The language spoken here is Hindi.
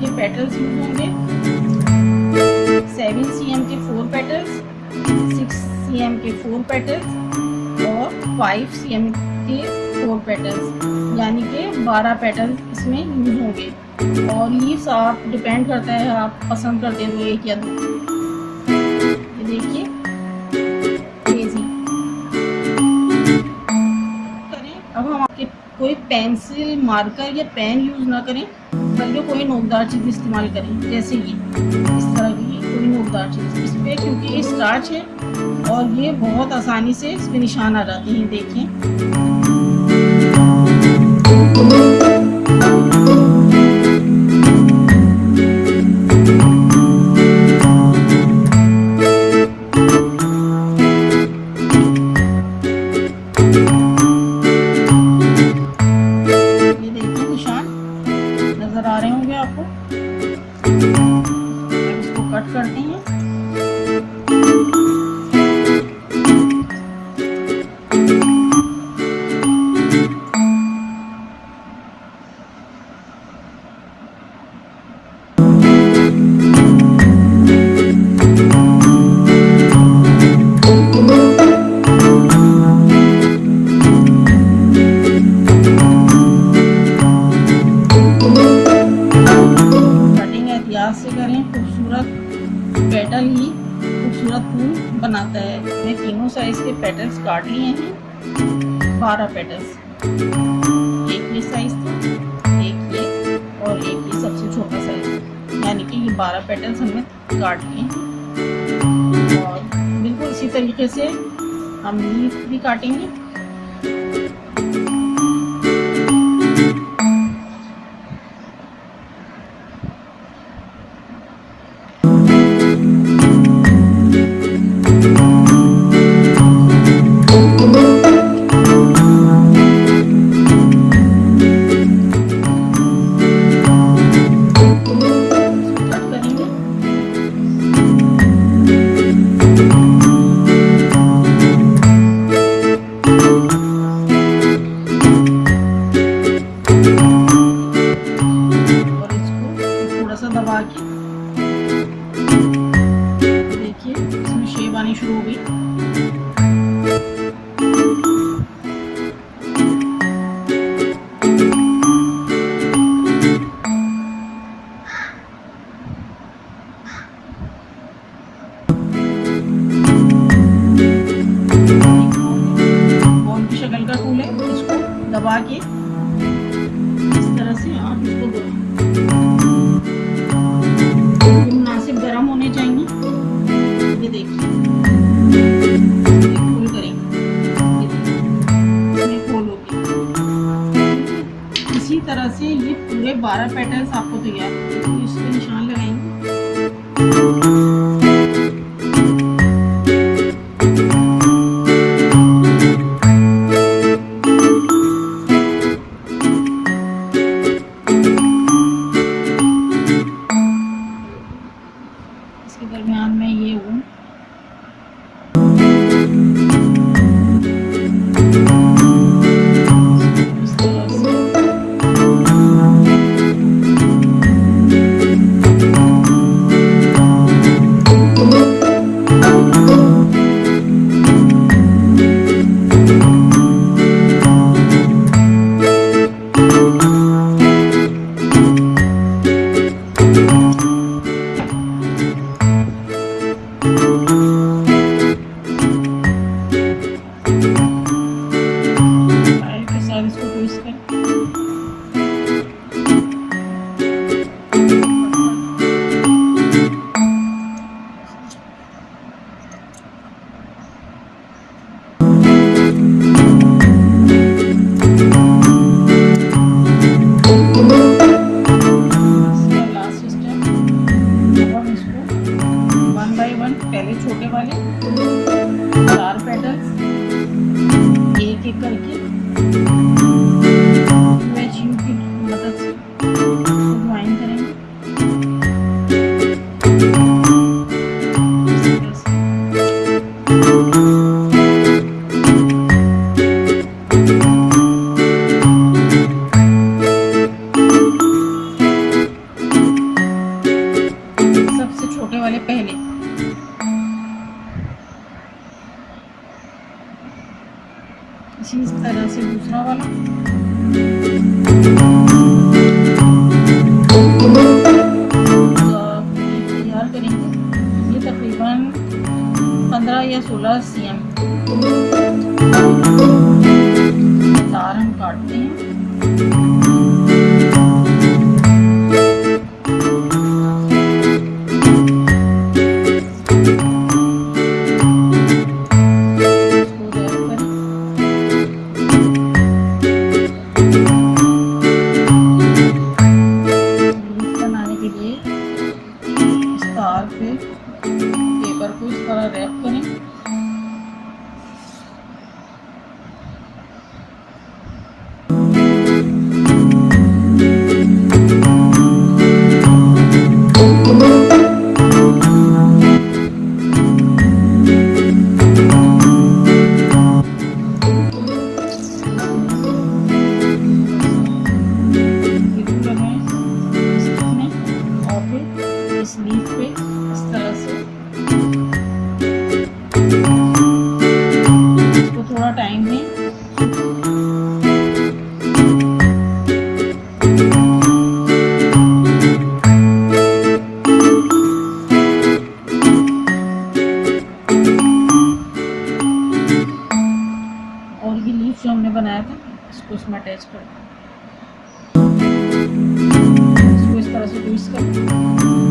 के पेटल्स यूज़ होंगे। सेवन सी के फोर पेटल्स सिक्स सी के फोर पेटल्स और फाइव सी के फोर पेटल्स यानी कि बारह पेटल्स इसमें यूज़ होंगे। और लीव्स आप डिपेंड करता है, आप पसंद करते हैं तो एक या दो। देखिए करें, अब हम आपके कोई पेंसिल मार्कर या पेन यूज़ ना करें। बल्कि कोई नोकदार चीज़ इस्तेमाल करें, जैसे ये, इस तरह की कोई नोकदार चीज़ इस पर क्योंकि ये स्टार्च है और ये बहुत आसानी से इस पर निशान आ जाते हैं, देखें। पेटल तीनों पैटर्न्स काट लिए हैं। बारह पैटर्न्स एक ये साइज़ था, एक ये, और एक ये सबसे छोटा साइज़ यानी कि ये बारह पैटर्न्स हमने काट लिए हैं। और बिल्कुल इसी तरीके से हम लीफ भी काटेंगे। तरह से ये पूरे बारह पैटर्न्स आपको तैयार इस पर निशान लगाएँगे। assim, करना इसको इस तरह से ट्विस्ट करना